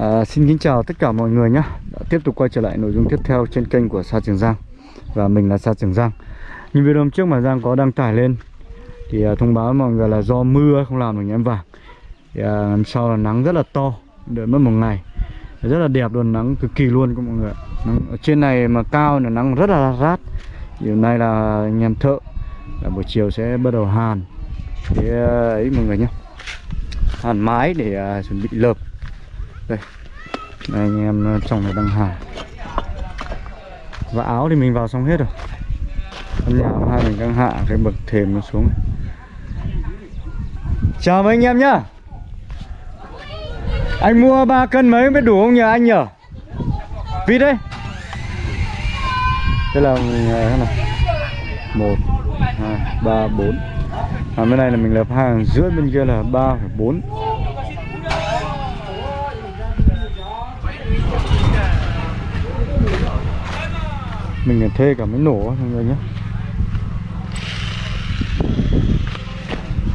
À, xin kính chào tất cả mọi người nhé. Đã tiếp tục quay trở lại nội dung tiếp theo trên kênh của Sa Trường Giang. Và mình là Sa Trường Giang. Như video hôm trước mà Giang có đăng tải lên Thì à, thông báo mọi người là do mưa không làm được nhãn vàng. Thì à, Hôm sau là nắng rất là to Đợi mất một ngày. Rất là đẹp luôn, nắng cực kỳ luôn các mọi người nắng, Ở trên này mà cao là nắng rất là rát. Thì hôm nay là anh em thợ là Buổi chiều sẽ bắt đầu hàn. Thì à, ấy mọi người nhé. Hàn mái để à, chuẩn bị lợp đây. Đây, anh em ờ, trong này đang hàn và áo thì mình vào xong hết rồi. Căn nhà hai mình đang hạ cái bậc thềm nó xuống. Chào mấy anh em nhá. Anh mua 3 cân mấy mới đủ không nhờ anh nhở? Vịt đấy. Thế là ừ, mình thế này. Một hai ba bốn. À, bên này là mình lập hàng rưỡi bên kia là ba phẩy bốn. Mình thuê cả máy nổ mọi người nhé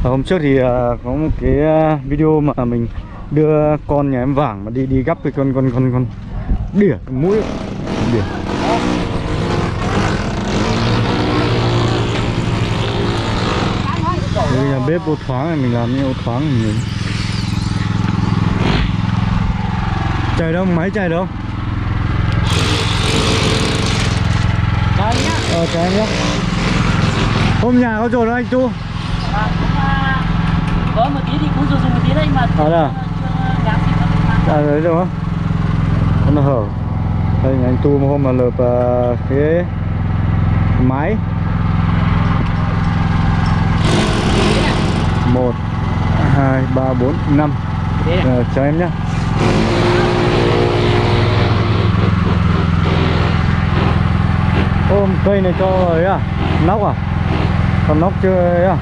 hôm trước thì à, có một cái à, video mà mình đưa con nhà em vàng mà đi đi gấp cái con con con con đỉa, cái mũi đỉa. Đây là bếp ô thoáng này, mình làm như ô thoáng mình chạy đâu? Máy chạy đâu? Ờ chào em nhé. Hôm nhà có rồi đâu anh Tu có một tí thì cũng dùng một tí đấy mà À đây à? À đấy rồi không? Nó hở. Đây anh Tu một hôm mà lợp uh, cái máy. Một hai ba bốn năm. Ờ, chào em nhé ôm cây này cho ấy à? Nóc à? Còn nóc chưa ấy à?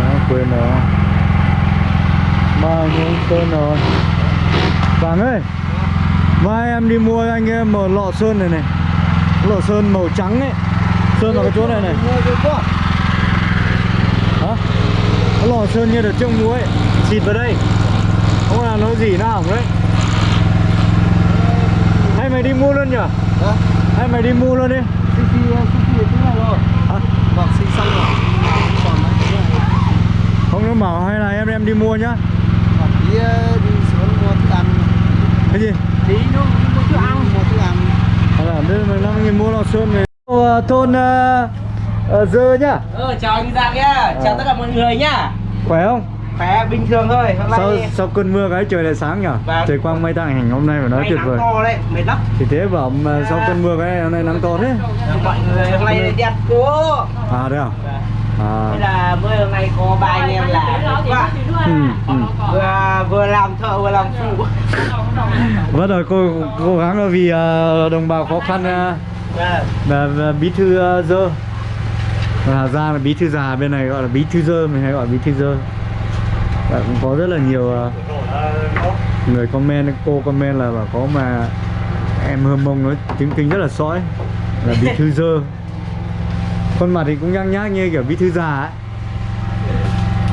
Đó, quên rồi. Ba những sơn rồi. Vàng ơi mai em đi mua anh em một lọ sơn này này. Lọ sơn màu trắng ấy. Sơn vào cái chỗ này này. Hả? Cái lọ sơn như được trong muối xịt vào đây. Không là nó gì nó hỏng đấy. Hay mày đi mua luôn nhỉ hay mày đi mua luôn đi Xì xì xì xì này rồi Hả? Vâng xì xong rồi Còn mấy cái này không nó bảo hay là em em đi mua nhá Còn tí đi xuống mua thức ăn cái gì Tí nó mua thức ăn Mua thức ăn hay là bên mình năm nghìn mua lò sơn về thôn uh, uh, dơ nhá ờ chào anh Giang nhá chào Ờ. tất cả mọi người nhá khỏe không khỏe bình thường thôi hôm sau nay sau cơn mưa cái trời lại sáng nhở? Vâng. trời quang mây tàng hình hôm nay phải nói tuyệt vời. to đấy mệt lắm. Thì thế bảo mà sau cơn mưa cái hôm nay nắng to thế. Mọi người hôm nay đẹp cố à đấy à? Đây à. Là bữa hôm nay có ba anh em là quá ừ, ừ. vừa vừa làm thợ vừa làm phụ. Vâng rồi cô cố gắng là vì ờ, đồng bào khó khăn uh, Vâng. và, và bí thư uh, dơ. Hà Giang là bí thư già bên này gọi là bí thư dơ mình hay gọi bí thư dơ và cũng có rất là nhiều ờ, người comment cô comment là bảo có mà em hơm mông nói tiếng kinh rất là sõi là bí thư dơ. Khuôn mặt thì cũng nhăng nhác như kiểu bí thư già ấy.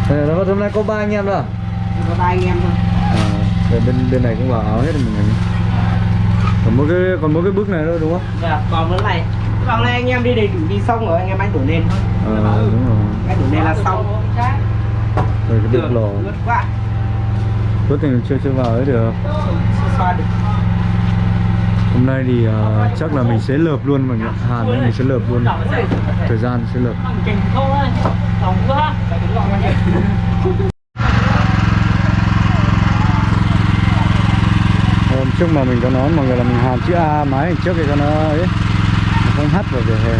Thế là hôm nay có ba anh em đó à? có ba anh em thôi. À, bên bên này cũng vào áo hết rồi mình còn mỗi cái còn mỗi cái bước này thôi đúng không? Dạ, còn vấn này. Còn này anh em đi đầy đủ đi xong rồi anh em anh đổ lên thôi. À, đúng rồi. anh đổ lên là xong Rồi cái bước lò. ướt tình chưa chưa vào ấy được. Hôm nay thì à, chắc là mình sẽ lợp luôn mọi người. Hàn mình sẽ lợp luôn. Thời gian sẽ lợp. Hôm trước mà mình có nói mọi người là mình hàn chữ A máy trước thì cho nó ấy nó không hắt vào vỉa hè.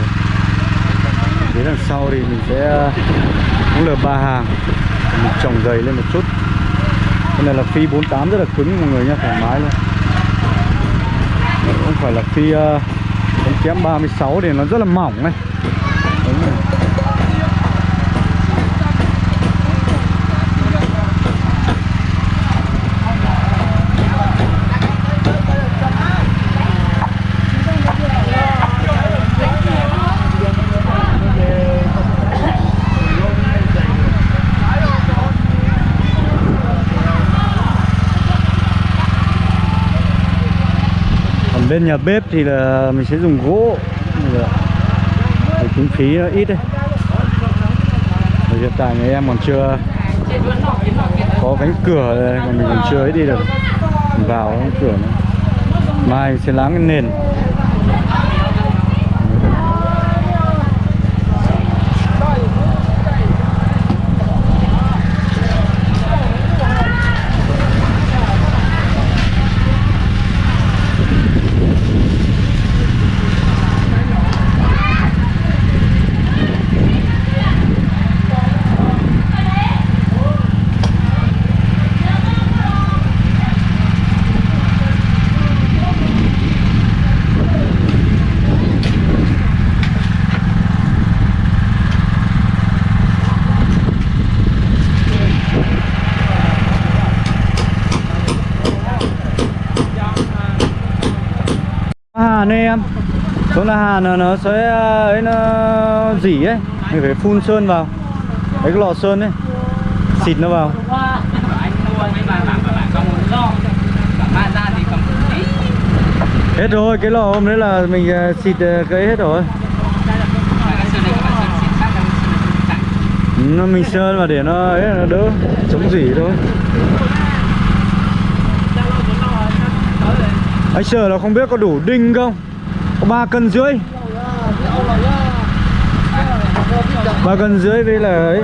Đến đằng sau thì mình sẽ cũng là ba hàng. Mình trồng dày lên một chút. Cái này là phi 48 rất là cứng mọi người nhé thoải mái luôn. Nó không phải là phi uh, kém 36 thì nó rất là mỏng này. Bên nhà bếp thì là mình sẽ dùng gỗ. Để kinh phí nó ờ, ít đấy. Hiện tại người em còn chưa có cánh cửa đây, còn mình còn chưa ấy đi được. Vào cánh cửa nữa mai sẽ láng cái nền. Hà này em. Chỗ là hà nó, nó sẽ ấy nó dỉ ấy. Mình phải phun sơn vào. Đấy cái lò sơn ấy. Xịt nó vào. Mà Hết rồi, cái lò hôm đấy là mình ờ, xịt ờ, cái hết rồi. Là nó Mình sơn vào để nó ấy nó đỡ Chống dỉ thôi Anh sợ là không biết có đủ đinh không? Có 3 cân rưỡi. Ba cân rưỡi với là ấy.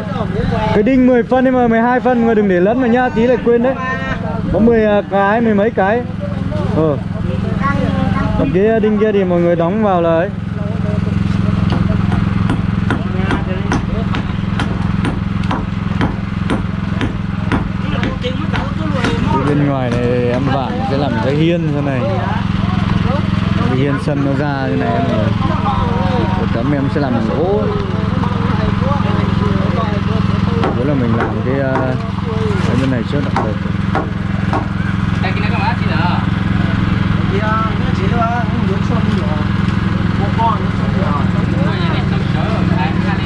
Cái đinh 10 phân nhưng mà 12 phân mà đừng để lẫn mà nhá Tí lại quên đấy. Có 10 à, cái, mười mấy cái. Ờ. Còn cái đinh kia thì mọi người đóng vào là ấy. Bên ngoài này em vạn sẽ làm cái hiên thế này. Cái hiên sân nó ra như này em tấm em sẽ làm bằng gỗ. Đó là mình làm cái, ờ, cái bên này trước đã được đây cái này các bạn chỉ là Thì à, nó chỉ là không được cho đi rồi. Một con nó cho đi rồi. mua nhà này xong chở rồi đây ra đi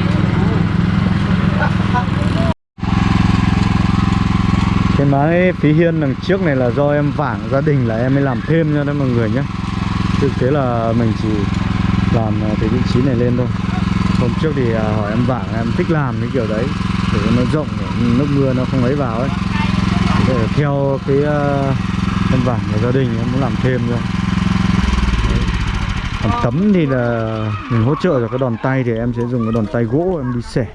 cái mái phí hiên đằng trước này là do em vảng gia đình là em mới làm thêm cho đấy mọi người nhé. Thực tế là mình chỉ làm ờ, cái vị trí này lên thôi. Hôm trước thì à, hỏi em vảng em thích làm cái kiểu đấy Để nó rộng, để nước mưa nó không ấy vào ấy. Để theo cái ờ, em vảng của gia đình em muốn làm thêm thôi. Còn tấm thì là mình hỗ trợ cho cái đòn tay thì em sẽ dùng cái đòn tay gỗ em đi xẻ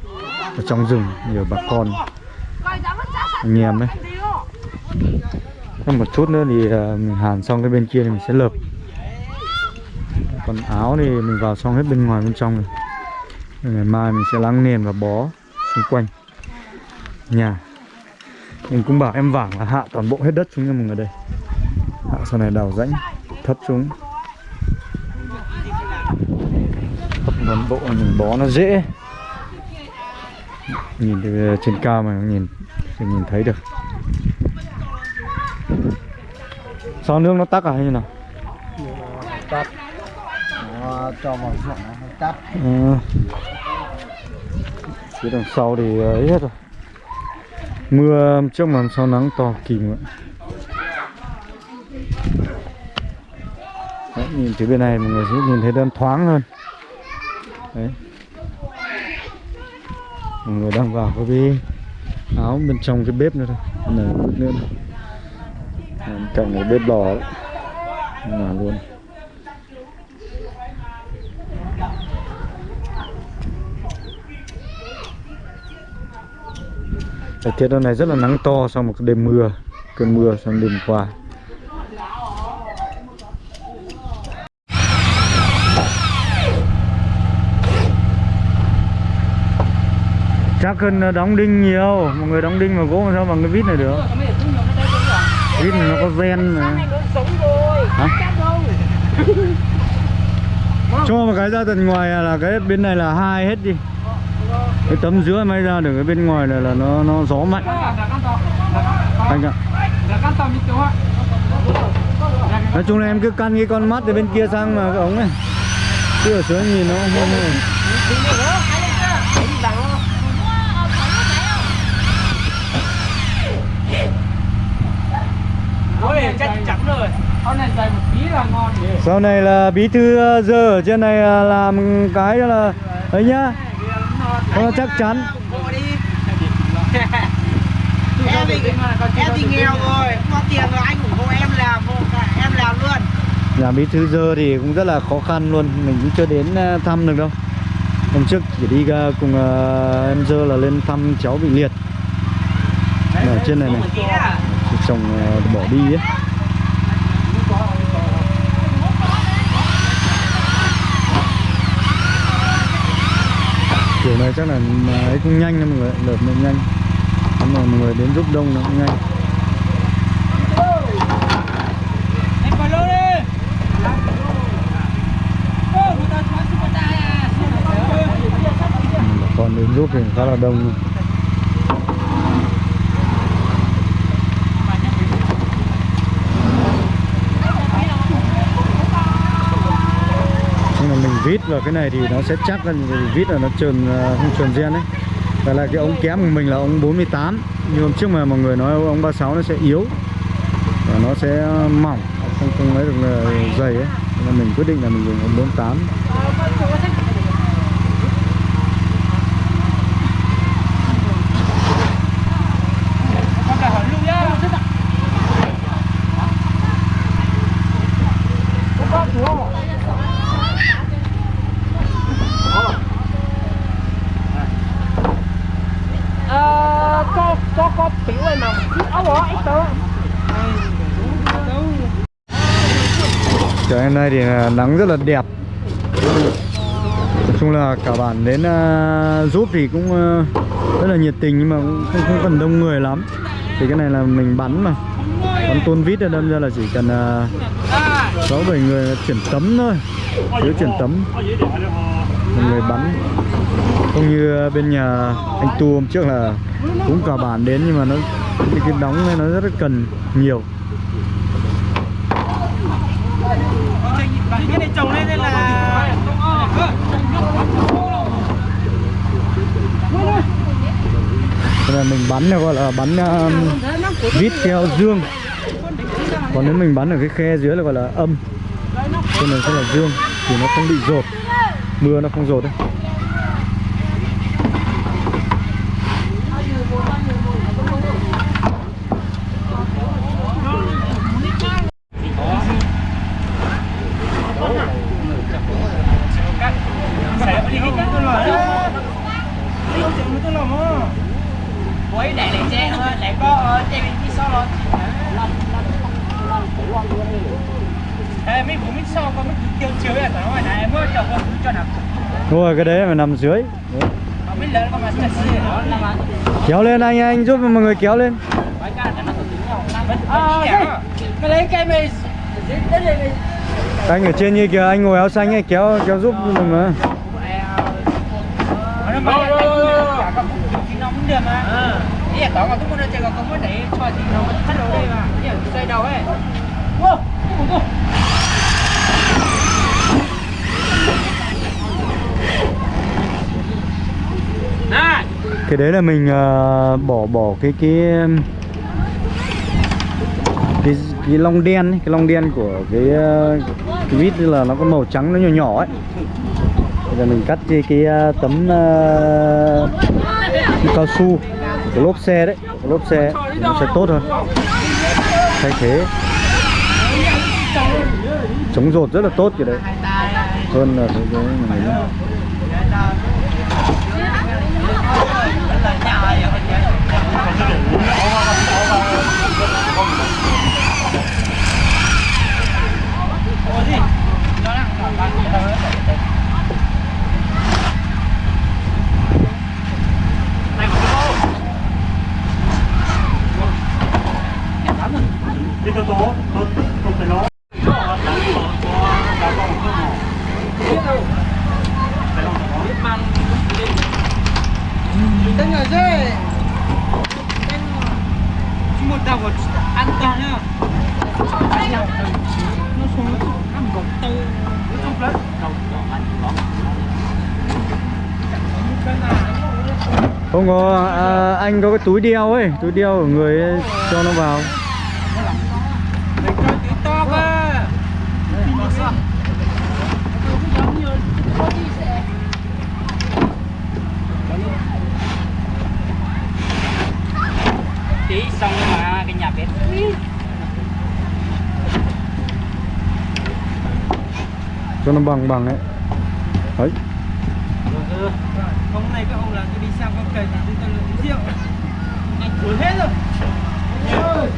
ở trong rừng nhiều bà con. Anh em đấy Thêm một chút nữa thì ờ, mình hàn xong cái bên kia thì mình sẽ lợp. Còn áo thì mình vào xong hết bên ngoài bên trong rồi. Ngày mai mình sẽ lắng nền và bó xung quanh. Nhà. Mình cũng bảo em vảng là hạ toàn bộ hết đất xuống cho mọi người đây. Hạ sau này đào rãnh, thấp xuống. Thấp toàn bộ mình bó nó dễ. Nhìn từ ờ, trên cao mà nhìn thì nhìn thấy được. Sao nước nó tắc à hay như nào? Tắt. Nó cho vào ruộng nó hơi tắt. À, phía đằng sau thì ấy hết rồi Mưa trước mà sau nắng to kìm vậy Đấy, nhìn từ bên này mọi người sẽ nhìn thấy đơn thoáng hơn Đấy Mọi người đang vào cái áo bên trong cái bếp nữa thôi này nữa thôi. Cạnh cái bếp lò đấy. Là luôn. Thời tiết hôm nay rất là nắng to sau một đêm mưa, Cơn mưa sang đêm qua. Chắc cần đóng đinh nhiều. Mọi người đóng đinh mà gỗ mà sao bằng cái vít này được? Vít này nó có ven mà. Hả? Cho một cái ra tận ngoài là cái bên này là hai hết đi. Cái tấm giữa may ra được cái bên ngoài này là nó nó gió mạnh. Anh ạ. Nói chung là em cứ căn cái con mắt từ bên kia sang mà cái ống này chứ ở dưới nhìn nó không không này dày một tí là ngon Sau này là bí thư ờ, giờ ở trên này là làm cái là ấy nhá. Nó chắc chắn. Em thì em thì nghèo rồi không có tiền rồi anh ủng hộ em làm em làm luôn Nhà bí thư giờ thì cũng rất là khó khăn luôn, mình cũng chưa đến ờ, thăm được đâu. Hôm trước chỉ đi ờ, cùng ờ, em giờ là lên thăm cháu bị liệt. Ở trên này này, chồng ờ, bỏ đi ấy. Kiểu này chắc là ấy cũng nhanh nha mọi người, lượt nó nhanh. nhưng mà mọi người đến giúp đông nó cũng nhanh. Còn con đến giúp thì khá là đông luôn. nhưng mà mình vít vào cái này thì nó sẽ chắc hơn vít là nó trơn à, không trơn gen đấy và là cái ống kém của mình là ống 48 như hôm trước mà mọi người nói ống 36 nó sẽ yếu. Và nó sẽ mỏng, không không lấy được là dày ấy. Nên mình quyết định là mình dùng ống 48 Con là hỏi luôn nhá. ờ có có có biểu này mà áo bỏ ít tớ Trời hôm nay thì à, nắng rất là đẹp. Nói chung là cả bản đến uh, giúp thì cũng uh, rất là nhiệt tình nhưng mà cũng không, không cần đông người lắm. Thì cái này là mình bắn mà. Bắn tôn vít đâm ra là chỉ cần uh, 6 7 người chuyển tấm thôi. Thiếu chuyển tấm. Một người bắn. Không như bên nhà anh Tu hôm trước là cũng cả bản đến nhưng mà nó cái, cái đóng này nó rất là cần nhiều. Cái này trồng lên đây là Thế là mình bắn gọi là bắn um, vít theo dương. Còn nếu mình bắn ở cái khe dưới là gọi là âm. Cái này sẽ là dương Thì nó không bị rột. Mưa nó không rột đấy Quấy đại lại che thôi, lại có ở trên bên phía sau rồi. Ê, mấy vụ mấy sau có mấy tiêu chiếu này phải nói này, em mới chồng con cho nào. Đúng rồi cái đấy mà nằm dưới Đấy. Kéo lên anh anh giúp mọi người kéo lên Anh ở trên như kìa, anh ngồi áo xanh ấy, kéo kéo giúp mình mà nó mới ý là tao mà cũng muốn chơi còn không có để cho thì nó hết đầu đi mà ý là xoay đầu ấy Cái đấy là mình uh, bỏ bỏ cái cái cái cái long đen ấy, cái long đen của cái uh, cái vít là nó có màu trắng nó nhỏ nhỏ ấy. Bây giờ mình cắt cái cái uh, tấm uh, cái cao su cái lốp xe đấy, cái lốp xe thì nó sẽ tốt hơn. Thay thế chống rột rất là tốt cái đấy hơn là cái cái này một đầu một an toàn nhá nó đầu Không có à, anh có cái túi đeo ấy, túi đeo của người ấy, cho nó vào. Mình cho tí to cơ. tí xong mà cái nhà bếp cho nó bằng bằng ấy. Đấy. Hôm nay các ông là tôi đi xem con cây thì tôi uống rượu. Anh cuốn hết rồi. Thừa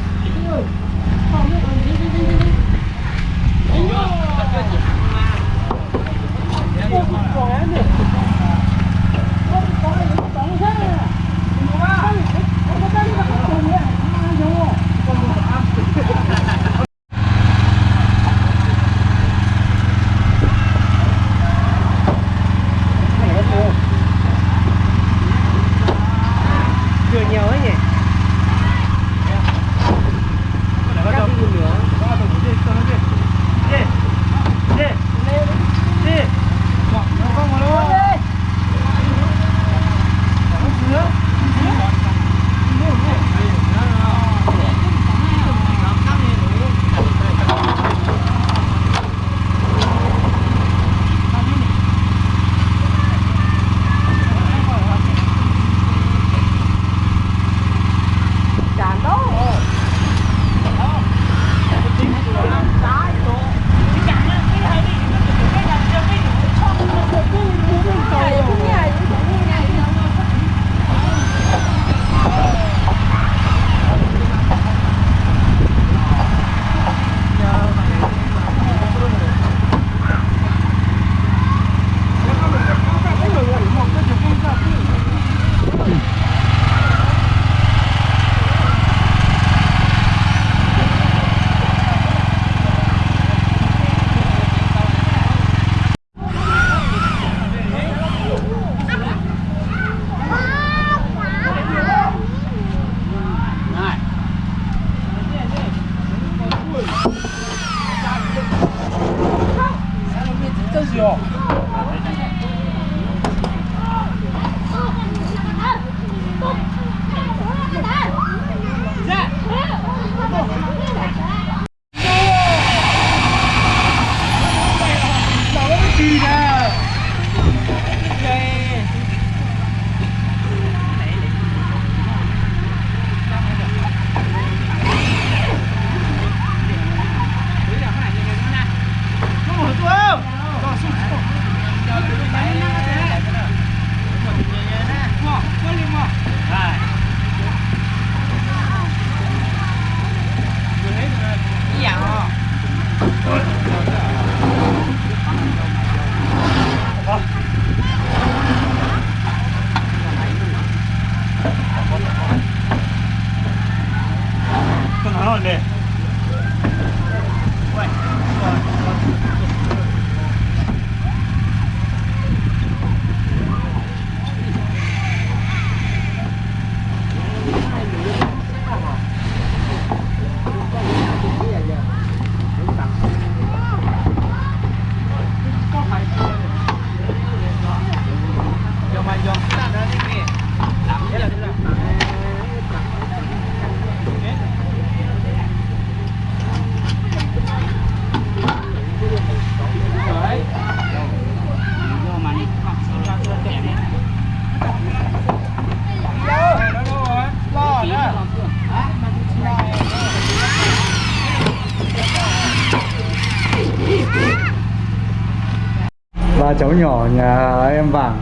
cháu nhỏ nhà em vàng.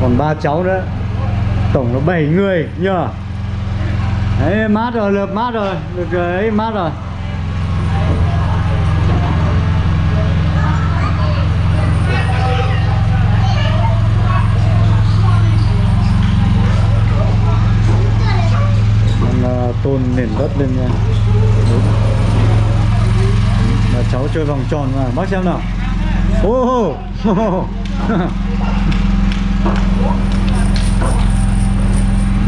Còn ba cháu nữa. Tổng là 7 người nhờ? Đấy mát rồi lợp mát rồi. Được ấy mát rồi. Đang, ờ, tôn nền đất lên nha. Đúng. Là cháu chơi vòng tròn mà. Bác xem nào ô oh.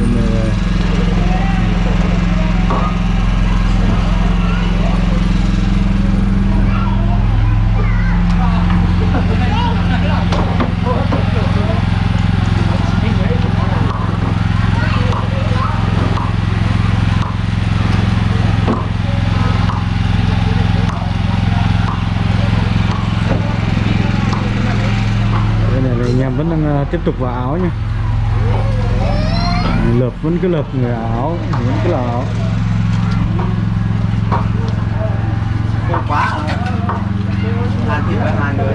Bên này Bên này là anh em vẫn đang ờ, tiếp tục vào áo nha, lợp vẫn cứ lợp người áo vẫn cứ là áo. Khô quá hàn thì phải hai người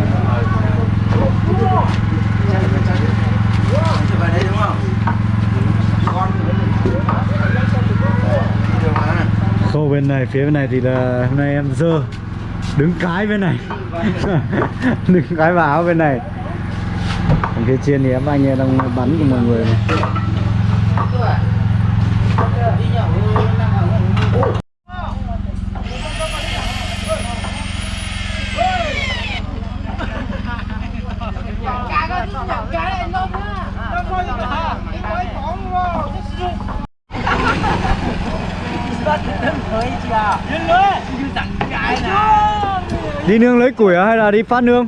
Chị vào đúng không? Con khâu bên này phía bên này thì là hôm nay em dơ đứng cái bên này. Đứng cái vào áo bên này phía trên thì em anh em đang bắn của mọi người này. đi nương lấy củi à hay là đi phát nương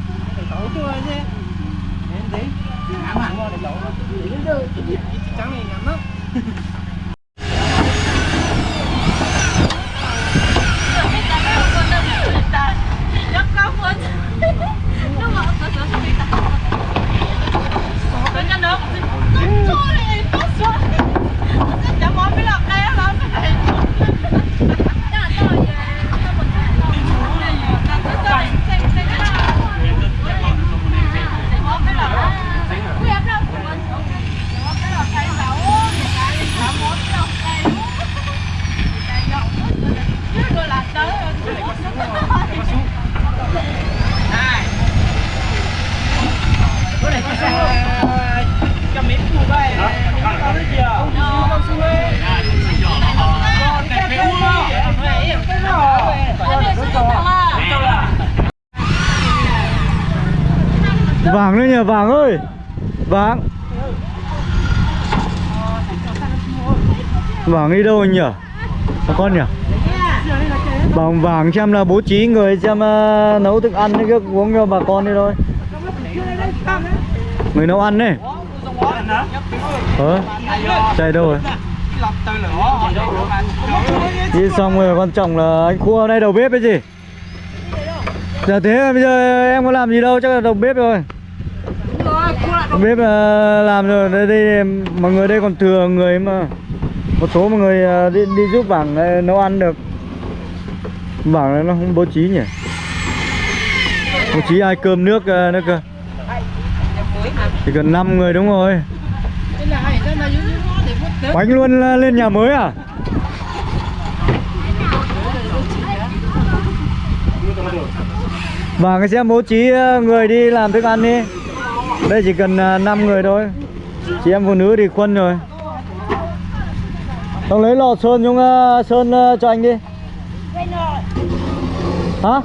vàng vàng vàng đi đâu anh nhỉ? Bà con nhỉ? Bằng vàng xem là bố trí người xem uh, nấu thức ăn cái uống cho bà con đi thôi. Người nấu ăn đấy. Ờ chạy đâu rồi? Đi xong rồi quan trọng là anh khua hôm nay đầu bếp cái gì? Giờ thế bây giờ em có làm gì đâu chắc là đầu bếp rồi bếp ờ, làm rồi đây, đây mọi người đây còn thừa người mà. Một số mọi người ờ, đi, đi giúp bảng ờ, nấu ăn được. Bảng này nó không bố trí nhỉ? Bố trí ai cơm nước nữa cơ? Chỉ cần 5 người đúng rồi. Bánh luôn lên nhà mới à? Và cái xem bố trí người đi làm thức ăn đi. Đây chỉ cần à, 5 người thôi. Chị em phụ nữ thì khuân rồi. Ông lấy lò sơn chúng à, sơn à, cho anh đi. Hả?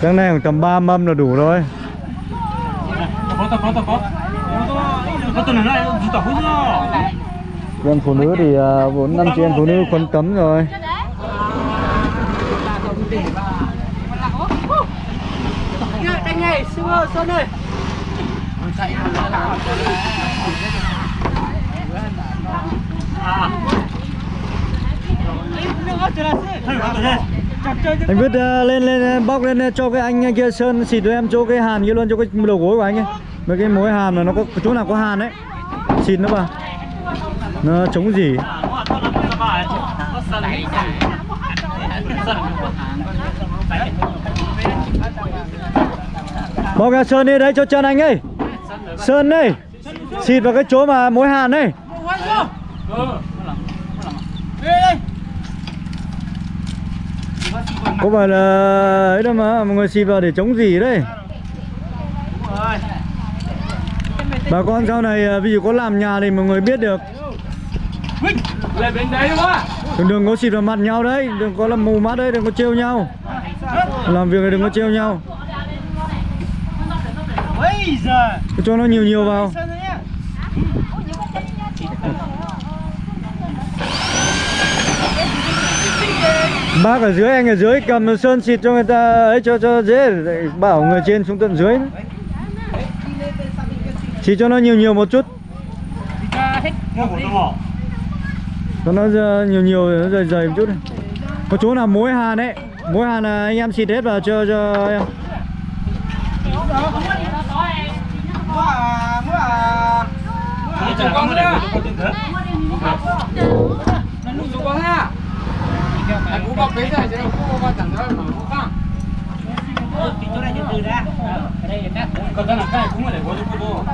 Cái này khoảng tầm 3 mâm là đủ rồi. Chị em phụ nữ thì 4 năm chị em phụ nữ khuân cấm rồi Anh ơi, Sơn ơi, Sơn anh biết uh, ờ, lên lên bóc lên cho cái anh kia sơn xịt cho em chỗ cái hàn kia luôn cho cái đầu gối của anh ấy. Mấy cái mối hàn là nó có chỗ nào có hàn đấy, xịt nó vào nó chống gì? Bóc ra sơn đi đấy cho chân anh ấy. Sơn đây. Xịt vào cái chỗ mà mối hàn đây có phải là ấy đâu mà mọi người xịt vào để chống gì đấy. Bà con sau này à, ví dụ có làm nhà thì mọi người biết được. Lên bên đấy đúng đừng, đừng có xịt vào mặt nhau đấy đừng có làm mù mắt đấy đừng có trêu nhau. Làm việc này đừng có trêu nhau. Giời cho nó nhiều nhiều vào bác ở dưới, anh ở dưới, cầm sơn xịt cho người ta ấy, cho cho dễ bảo người trên xuống tận dưới nữa. cho nó nhiều nhiều một chút cho nó nhiều nhiều, nó dày dày một chút này. có chỗ nào mối hàn đấy mối hàn là anh em xịt hết vào cho cho em Mua con nữa Nó nụ cho con ha Anh cũng bọc đấy rồi chứ đâu có chẳng thôi mà cũng không Thì chỗ này từ từ ra Ở đây là Còn cái là cũng để có cho cô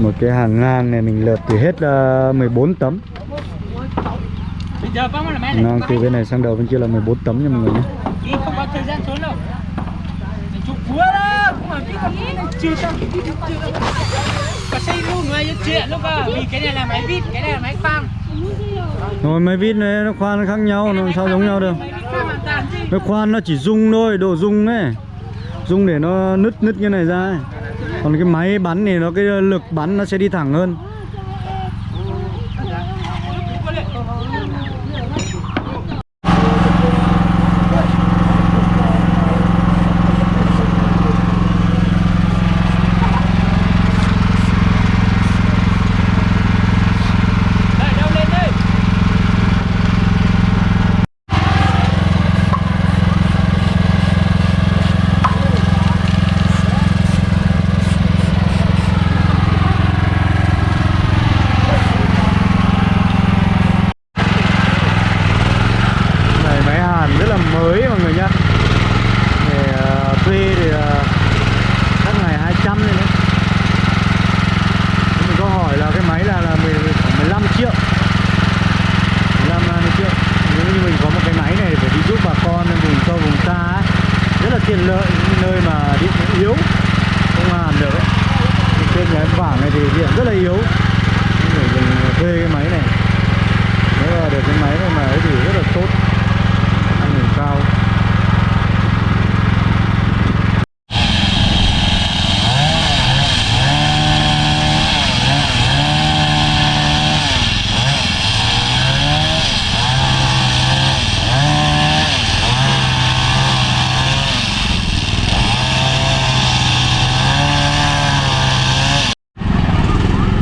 một cái hàng ngang này mình lợp thì hết ờ, uh, 14 tấm. Này. Ngang từ bên này sang đầu bên kia là 14 tấm nha mọi người nhé. Không có thời gian trốn đâu Chụp búa đó. Cũng mà biết cái này chưa xong. Có xây luôn người cho chuyện lúc à Vì cái này là máy vít, cái này là máy phang. Rồi máy vít này nó khoan nó khác nhau nó sao giống nhau được? Máy khoan nó chỉ rung thôi đồ rung ấy. Rung để nó nứt nứt như này ra ấy. còn cái máy bắn thì nó cái lực bắn nó sẽ đi thẳng hơn Đây, đâu lên đây này máy hàn rất là mới mọi người nhá để ờ, thuê thì ờ, các ngày 200 này đấy mình có hỏi là cái máy là là 10, khoảng 15 triệu 15 20 triệu nếu như mình có một cái máy này để đi giúp bà con vùng sâu vùng xa ấy, rất là tiện lợi những nơi mà điện nó yếu không hàn được ấy. Thì trên này thì điện rất là yếu. Để mình ờ, thuê cái máy này. Nếu mà được cái máy này mà ấy thì rất là tốt. Năng mình cao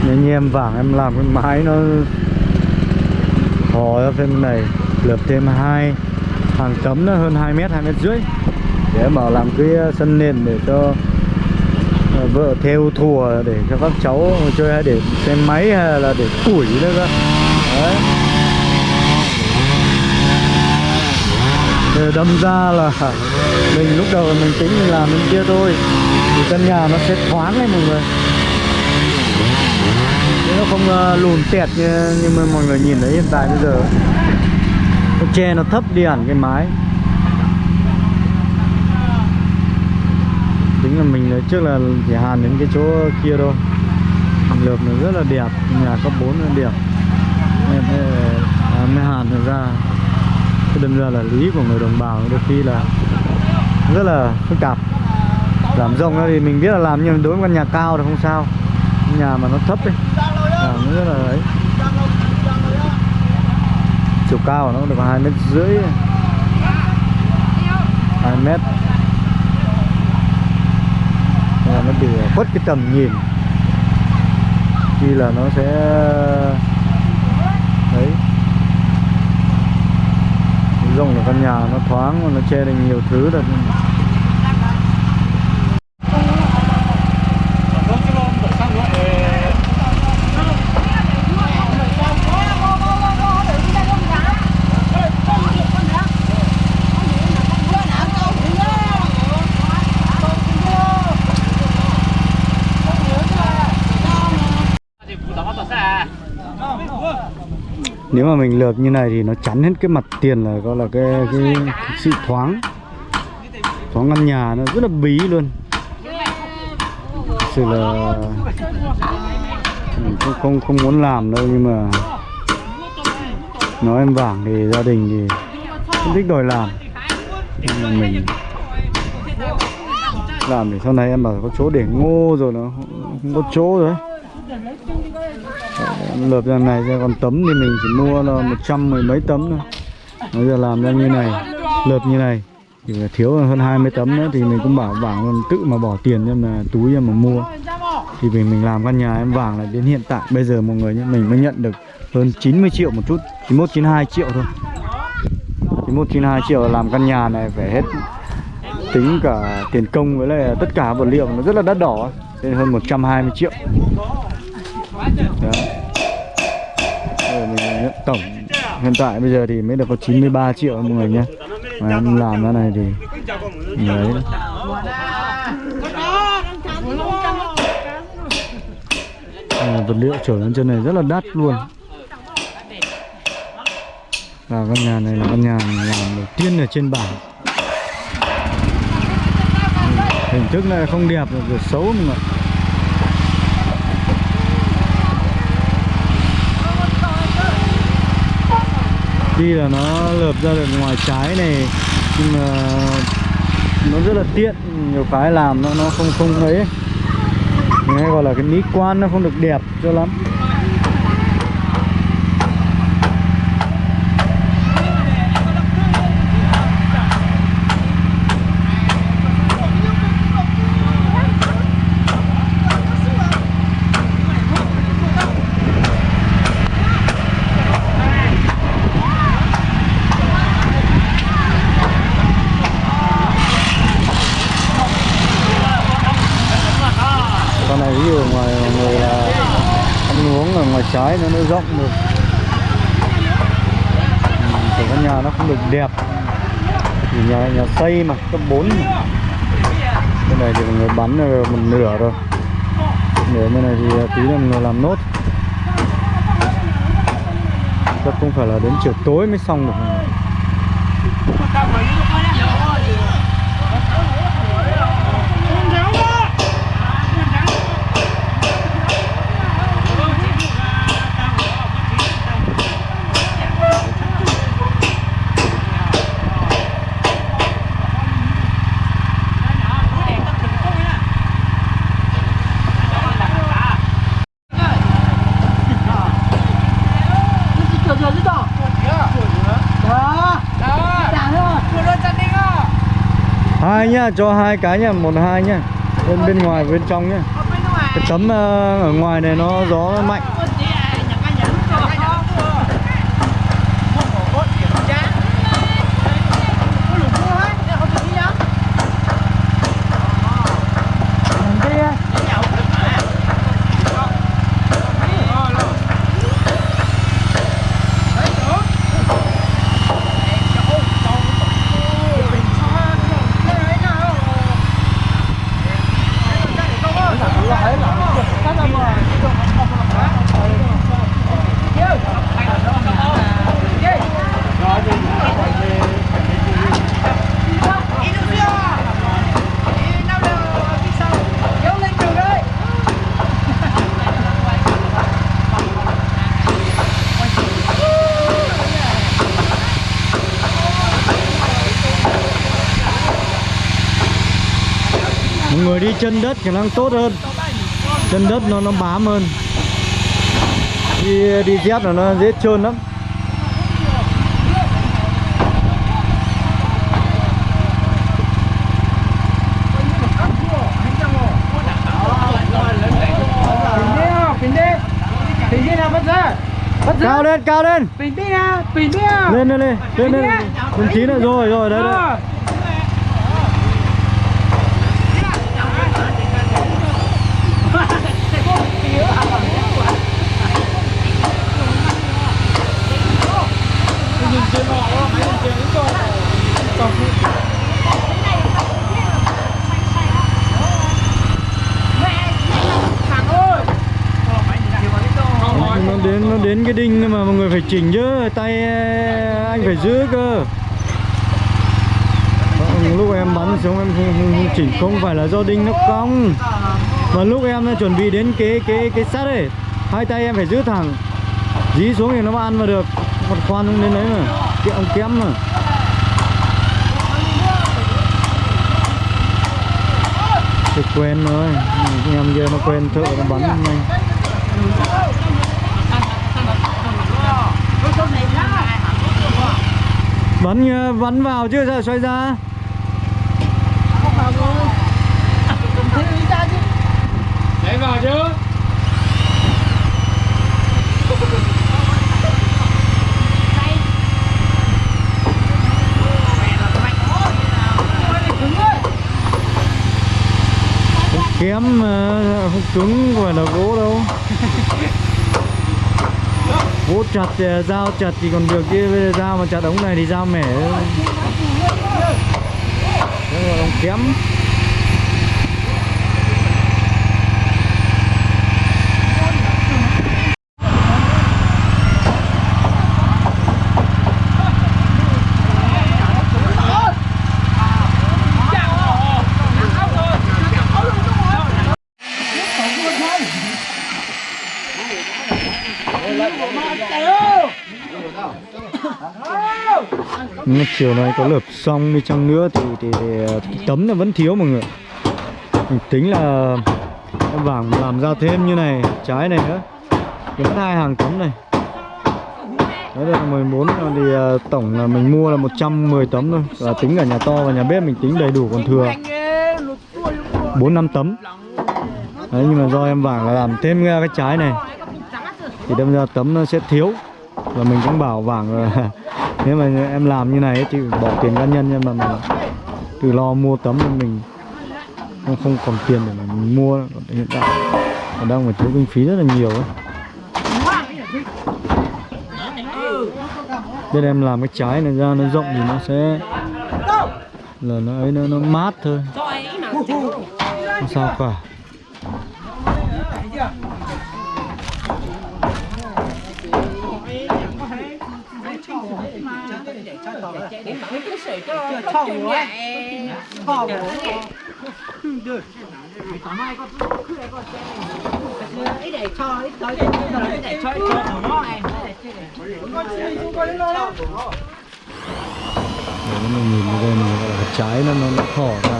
anh em vàng, em làm cái mái nó khó ra bên này lợp thêm hai, hàng tấm nó hơn 2 mét 2 mét rưỡi. Để mở làm cái uh, sân nền để cho ờ, vợ theo thùa để cho các cháu chơi, hay để xem máy hay là để củi nữa cơ. Đấy. Để đâm ra là mình lúc đầu mình tính mình làm bên kia thôi, thì căn nhà nó sẽ thoáng đấy mọi người không ờ, lùn tẹt như, như mà mọi người nhìn thấy hiện tại bây giờ. Cái tre nó thấp đi hẳn cái mái. Tính là mình lấy trước là chỉ hàn đến cái chỗ kia thôi. Mình nó rất là đẹp nhà cấp 4 là đẹp. Nên thế mới hàn được ra. Cái đâm ra là lý của người đồng bào đôi khi là rất là phức tạp. Làm rộng ra thì mình biết là làm nhưng đối với căn nhà cao thì không sao. Nhà mà nó thấp ấy nó rất là ấy. Chiều cao của nó được hai mét rưỡi. Hai mét. Là nó bị khuất cái tầm nhìn. Khi là nó sẽ, đấy. Rộng là căn nhà nó thoáng và nó che được nhiều thứ được nếu mà mình lợp như này thì nó chắn hết cái mặt tiền là gọi là cái cái, cái sự thoáng. Thoáng ngăn nhà nó rất là bí luôn. Sự là mình không không không muốn làm đâu nhưng mà nói em vàng thì gia đình thì không thích đòi làm. Nhưng mà mình làm để sau này em bảo có chỗ để ngô rồi nó không có chỗ rồi đấy lợp ra này ra, còn tấm thì mình chỉ mua là một trăm mười mấy tấm thôi. Bây giờ làm ra như này, lợp như này, thì thiếu hơn 20 tấm nữa thì mình cũng bảo vàng tự mà bỏ tiền cho mà túi cho mà mua. Thì vì mình làm căn nhà em vàng là đến hiện tại, bây giờ mọi người nhé mình mới nhận được hơn 90 triệu một chút 91 92 triệu thôi. 91 92 triệu làm căn nhà này phải hết tính cả tiền công với lại tất cả vật liệu nó rất là đắt đỏ nên hơn 120 triệu. Đó. Bây mình nhận tổng. Hiện tại bây giờ thì mới được có 93 triệu mọi người nhé. Mà em làm cái này thì đấy. À, vật liệu trở lên trên này rất là đắt luôn. Và căn nhà này là căn nhà làm đầu tiên ở trên bảng. Hình thức này không đẹp rồi xấu mọi người Tuy là nó lợp ra được ngoài trái này, nhưng mà nó rất là tiện, nhiều cái làm nó nó không không ấy. Nghe hay gọi là cái mỹ quan nó không được đẹp cho lắm con này ví dụ ngoài mọi người là ăn uống ấy nó nó rộng được. Ừ, căn nhà nó không được đẹp. Thì nhà nhà xây mà cấp 4 mà. bên này thì mọi người bắn một nửa rồi. Nửa bên này thì à, tí là mọi người làm nốt. Chắc không phải là đến chiều tối mới xong được. Cho hai cái nhá một hai nhá bên bên ngoài bên trong nhá. Cái tấm ờ, ở ngoài này nó gió mạnh chân đất khả năng tốt hơn. Chân đất nó nó bám hơn. Đi đi dép là nó dễ trơn lắm. Cao lên cao lên. Lên lên lên. Lên lên. Lên chín rồi rồi đấy đấy nó đến nó đến cái đinh mà mọi người phải chỉnh chứ tay ờ, anh phải giữ cơ. Lúc em bắn xuống em không, không, không chỉnh không phải là do đinh nó cong và lúc em chuẩn bị đến cái cái cái sắt ấy, hai tay em phải giữ thẳng. Dí xuống thì nó mà ăn vào được. Một khoan đến đấy mà. Kẹo kém mà. Thì quen rồi. Em giờ nó quen thợ nó bắn này bắn ờ, bắn vào chứ sao, xoay ra? Đấy vào chứ. Kém ờ, không cứng không phải là gỗ đâu. Gỗ chặt thì dao chặt thì còn được, chứ bây giờ dao mà chặt ống này thì dao mẻ. Đó là không kém Nhưng mà chiều nay có lợp xong đi chăng nữa thì, thì, thì ờ, thì tấm là vẫn thiếu mọi người Mình tính là em vàng làm ra thêm như này trái này nữa. Thì mất hai hàng tấm này. Đấy là 14 ờ, thì ờ, tổng là mình mua là 110 tấm thôi. Và tính cả nhà to và nhà bếp mình tính đầy đủ còn thừa. 4 năm tấm. Đấy nhưng mà do em vàng là làm thêm cái trái này Thì đâm ra tấm nó sẽ thiếu. Và mình cũng bảo vàng là nếu mà em làm như này ấy, thì bỏ tiền cá nhân nhưng mà mình từ lo mua tấm nên mình. Không không còn tiền để mà mình mua Còn hiện tại. Còn đang phải thiếu kinh phí rất là nhiều ấy. Nên em làm cái trái này ra nó rộng thì nó sẽ là nó ấy nó, nó mát thôi. Không sao cả. Đấy, nhìn ở đây mình gọi là cái trái nó nó, nó thỏ ra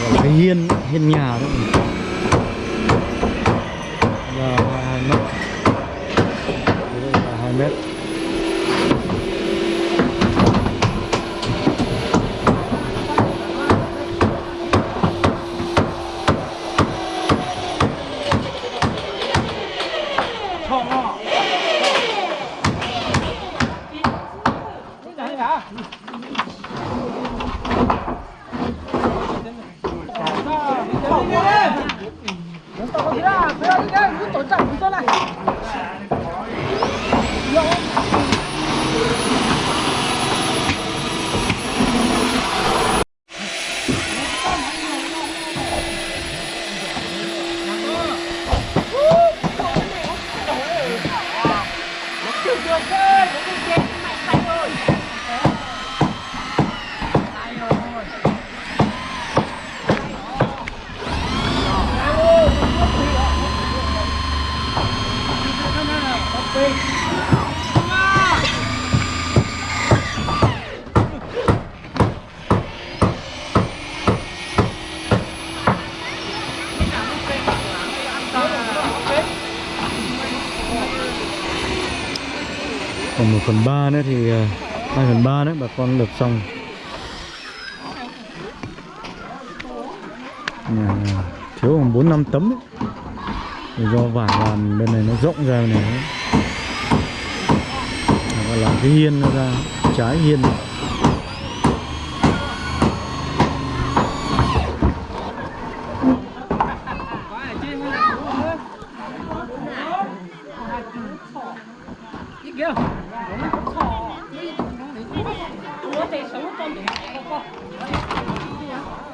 gọi là cái hiên hiên nhà đấy là hai hai mét Đây là hai mét còn 1 phần 3 nữa thì ờ, 2 phần 3 nữa, bà con được xong nhà thiếu khoảng 4 5 tấm ấy. Thì do vải làm bên này nó rộng ra này ấy. Và làm cái hiên nó ra, trái hiên này.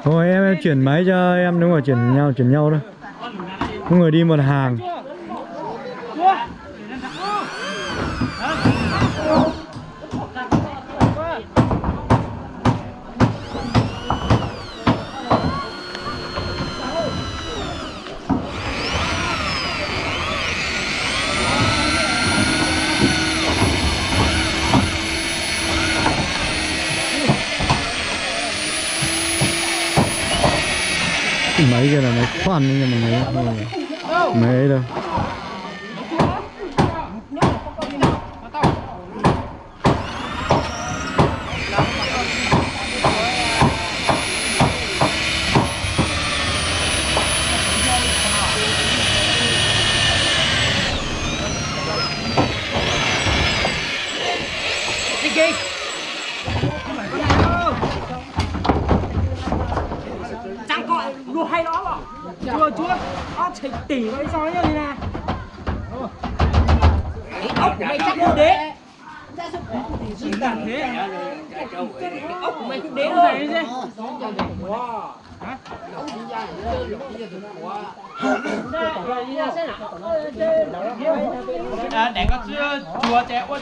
Thôi em, em chuyển máy cho em, đúng rồi, chuyển nhau chuyển nhau thôi Có người đi một hàng. Ăn máy khoan đấy nha mọi người Không ấy đâu đi kì chẳng có lùa hay đó mà chúa chúa nó chỉ tỉ với sao như thế này cái ốc của mày chắc cũng đế chỉ cần thế cái ốc của mày cũng đế nó dày thế à, để có chưa chùa trẻ quất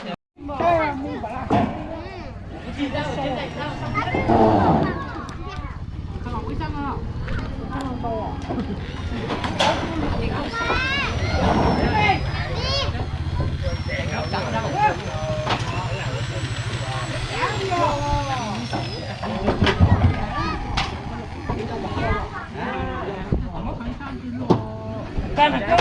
Cái này cơ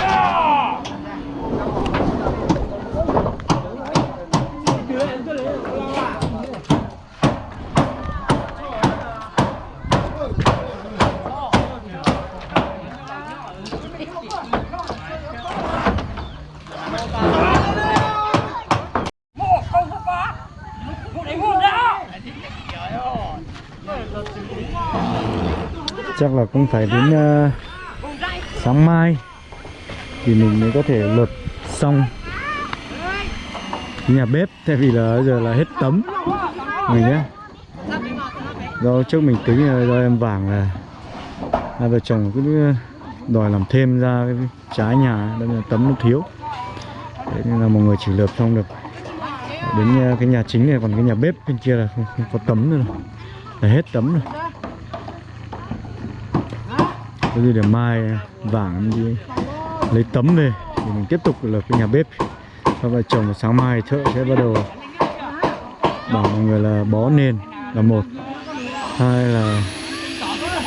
Một không có có Một đánh một đó Chắc là cũng phải đến uh, sáng mai Thì mình mới có thể lợp xong nhà bếp Tại vì là giờ là hết tấm mình nhé Do trước mình tính là do em vàng là Hai vợ chồng cứ ờ, đòi làm thêm ra cái trái nhà nên là tấm nó thiếu. Đấy, nên là mọi người chỉ lợp xong được. Đến cái nhà chính này còn cái nhà bếp bên kia là không, không có tấm nữa rồi Là hết tấm rồi. Có gì để mai vàng đi lấy tấm về Thì mình tiếp tục là cái nhà bếp. Sau vợ chồng sáng mai thợ sẽ bắt đầu Bảo mọi người là bó nền là một. Hai là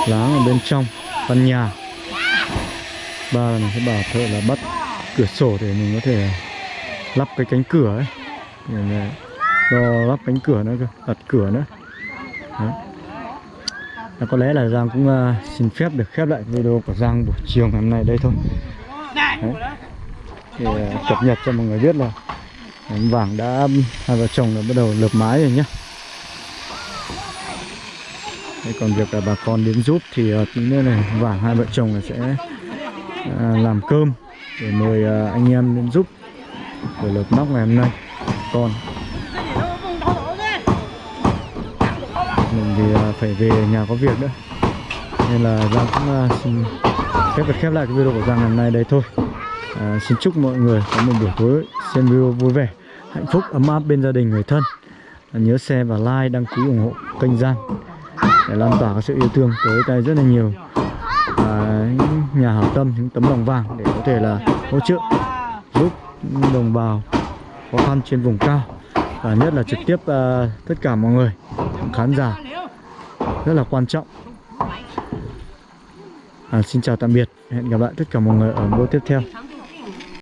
láng ở bên trong, căn nhà. Ba là mình sẽ bảo thợ là bắt cửa sổ để mình có thể lắp cái cánh cửa ấy. Để ờ, lắp cánh cửa nữa cơ đặt cửa nữa. Và có lẽ là Giang cũng uh, xin phép được khép lại video của Giang buổi chiều ngày hôm nay đây thôi. Đấy. Thì uh, cập nhật cho mọi người biết là em vàng đã hai vợ chồng đã bắt đầu lợp mái rồi nhá. Đấy, còn việc là bà con đến giúp thì uh, tí nữa này vàng hai vợ chồng là sẽ uh, làm cơm để mời uh, anh em đến giúp để lợp nóc ngày hôm nay. Con phải về nhà có việc nữa nên là Giang cũng uh, xin phép được khép lại cái video của Giang ngày hôm nay đây thôi. À, xin chúc mọi người có một buổi tối xem video vui vẻ hạnh phúc ấm áp bên gia đình người thân. À, nhớ share và like đăng ký ủng hộ kênh Giang để lan tỏa cái sự yêu thương tới tay rất là nhiều à, nhà hảo tâm những tấm lòng vàng để có thể là hỗ trợ giúp đồng bào khó khăn trên vùng cao và nhất là trực tiếp uh, tất cả mọi người khán giả rất là quan trọng. À, xin chào tạm biệt. Hẹn gặp lại tất cả mọi người ở video tiếp theo.